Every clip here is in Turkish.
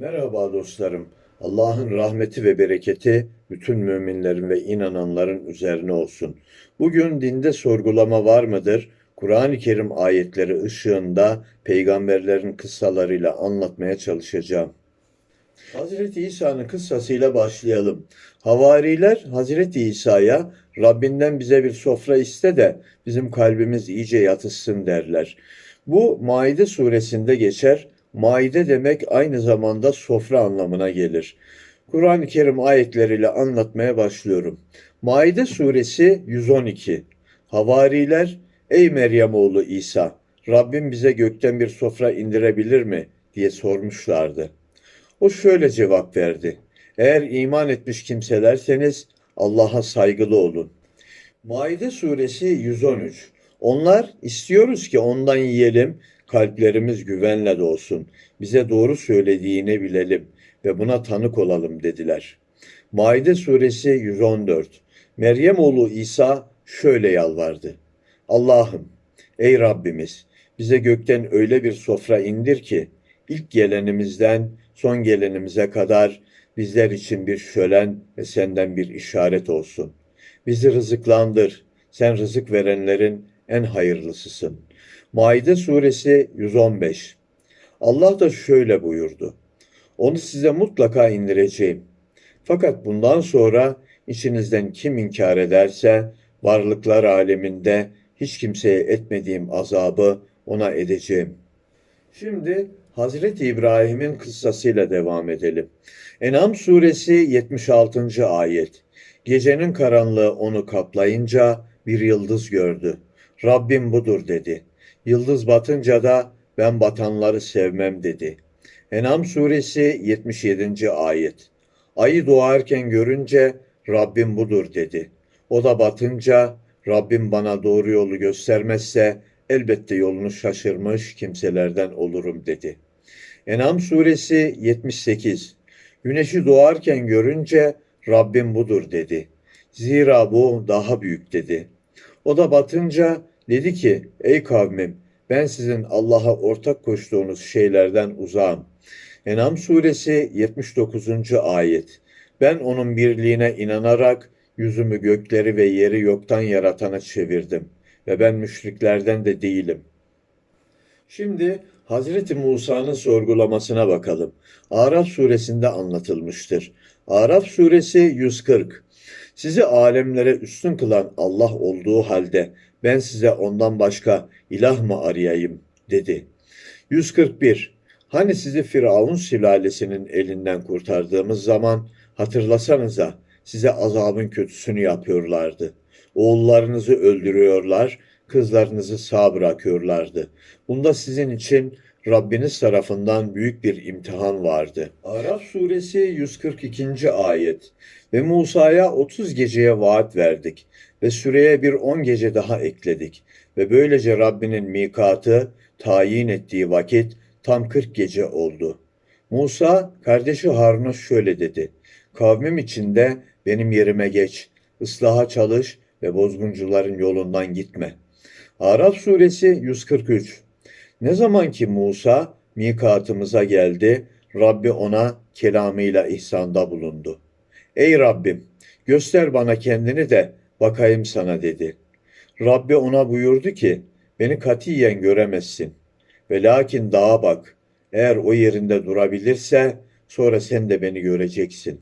Merhaba dostlarım. Allah'ın rahmeti ve bereketi bütün müminlerin ve inananların üzerine olsun. Bugün dinde sorgulama var mıdır? Kur'an-ı Kerim ayetleri ışığında peygamberlerin kıssalarıyla anlatmaya çalışacağım. Hazreti İsa'nın kıssasıyla başlayalım. Havariler Hazreti İsa'ya Rabbinden bize bir sofra iste de bizim kalbimiz iyice yatışsın derler. Bu Maide suresinde geçer. Maide demek aynı zamanda sofra anlamına gelir. Kur'an-ı Kerim ayetleriyle anlatmaya başlıyorum. Maide suresi 112. Havariler, ey Meryem oğlu İsa, Rabbim bize gökten bir sofra indirebilir mi diye sormuşlardı. O şöyle cevap verdi. Eğer iman etmiş kimselerseniz Allah'a saygılı olun. Maide suresi 113. Onlar istiyoruz ki ondan yiyelim, kalplerimiz güvenle dolsun. Bize doğru söylediğini bilelim ve buna tanık olalım dediler. Maide suresi 114. Meryem oğlu İsa şöyle yalvardı. Allah'ım, ey Rabbimiz, bize gökten öyle bir sofra indir ki ilk gelenimizden son gelenimize kadar bizler için bir şölen ve senden bir işaret olsun. Bizi rızıklandır. Sen rızık verenlerin en hayırlısısın. Maide suresi 115. Allah da şöyle buyurdu. Onu size mutlaka indireceğim. Fakat bundan sonra içinizden kim inkar ederse varlıklar aleminde hiç kimseye etmediğim azabı ona edeceğim. Şimdi Hazreti İbrahim'in kıssasıyla devam edelim. En'am suresi 76. ayet. Gecenin karanlığı onu kaplayınca bir yıldız gördü. Rabbim budur dedi. Yıldız batınca da ben batanları sevmem dedi. En'am suresi 77. ayet. Ayı doğarken görünce Rabbim budur dedi. O da batınca Rabbim bana doğru yolu göstermezse elbette yolunu şaşırmış kimselerden olurum dedi. En'am suresi 78. Güneşi doğarken görünce Rabbim budur dedi. Zira bu daha büyük dedi. O da batınca dedi ki ey kavmim ben sizin Allah'a ortak koştuğunuz şeylerden uzağım. En'am suresi 79. ayet. Ben onun birliğine inanarak yüzümü gökleri ve yeri yoktan yaratana çevirdim ve ben müşriklerden de değilim. Şimdi Hazreti Musa'nın sorgulamasına bakalım. Araf suresinde anlatılmıştır. Araf suresi 140. Sizi alemlere üstün kılan Allah olduğu halde ben size ondan başka ilah mı arayayım dedi. 141. Hani sizi Firavun sülalesinin elinden kurtardığımız zaman hatırlasanıza size azabın kötüsünü yapıyorlardı. Oğullarınızı öldürüyorlar, kızlarınızı sağ bırakıyorlardı. Bunda sizin için Rabbiniz tarafından büyük bir imtihan vardı. Araf suresi 142. ayet. Ve Musa'ya 30 geceye vaat verdik ve süreye bir 10 gece daha ekledik. Ve böylece Rabbinin mikatı tayin ettiği vakit tam 40 gece oldu. Musa kardeşi Harun'a şöyle dedi. Kavmim içinde benim yerime geç, ıslaha çalış ve bozguncuların yolundan gitme. Araf suresi 143 Ne zaman ki Musa mikatımıza geldi, Rabbi ona kelamıyla ihsanda bulundu. Ey Rabbim, göster bana kendini de bakayım sana dedi. Rabbi ona buyurdu ki, beni katiyen göremezsin. Ve lakin dağa bak, eğer o yerinde durabilirse sonra sen de beni göreceksin.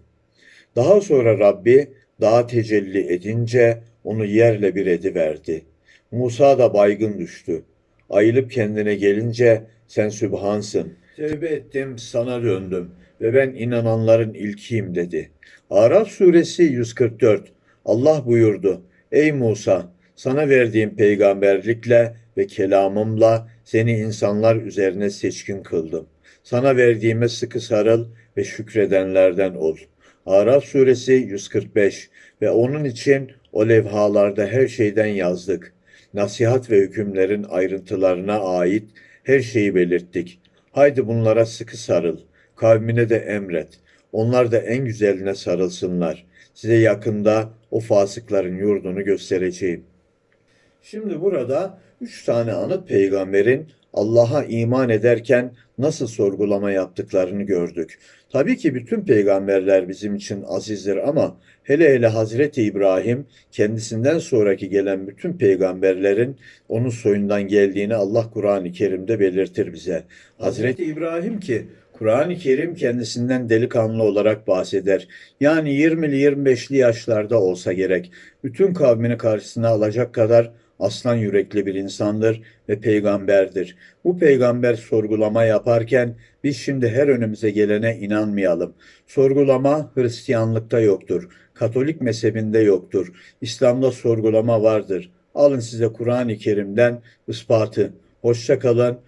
Daha sonra Rabbi dağa tecelli edince onu yerle bir ediverdi. Musa da baygın düştü. Ayılıp kendine gelince sen Sübhansın. Tevbe ettim, sana döndüm ve ben inananların ilkiyim dedi. Araf suresi 144. Allah buyurdu. Ey Musa, sana verdiğim peygamberlikle ve kelamımla seni insanlar üzerine seçkin kıldım. Sana verdiğime sıkı sarıl ve şükredenlerden ol. Araf suresi 145 ve onun için o levhalarda her şeyden yazdık. Nasihat ve hükümlerin ayrıntılarına ait her şeyi belirttik. Haydi bunlara sıkı sarıl. Kavmine de emret. Onlar da en güzeline sarılsınlar. Size yakında o fasıkların yurdunu göstereceğim. Şimdi burada üç tane anıt peygamberin Allah'a iman ederken nasıl sorgulama yaptıklarını gördük. Tabii ki bütün peygamberler bizim için azizdir ama hele hele Hazreti İbrahim kendisinden sonraki gelen bütün peygamberlerin onun soyundan geldiğini Allah Kur'an-ı Kerim'de belirtir bize. Hazreti İbrahim ki Kur'an-ı Kerim kendisinden delikanlı olarak bahseder. Yani 20'li 25'li yaşlarda olsa gerek. Bütün kavmini karşısına alacak kadar aslan yürekli bir insandır ve peygamberdir. Bu peygamber sorgulama yaparken biz şimdi her önümüze gelene inanmayalım. Sorgulama Hristiyanlıkta yoktur. Katolik mezhebinde yoktur. İslam'da sorgulama vardır. Alın size Kur'an-ı Kerim'den ispatı. Hoşça kalın,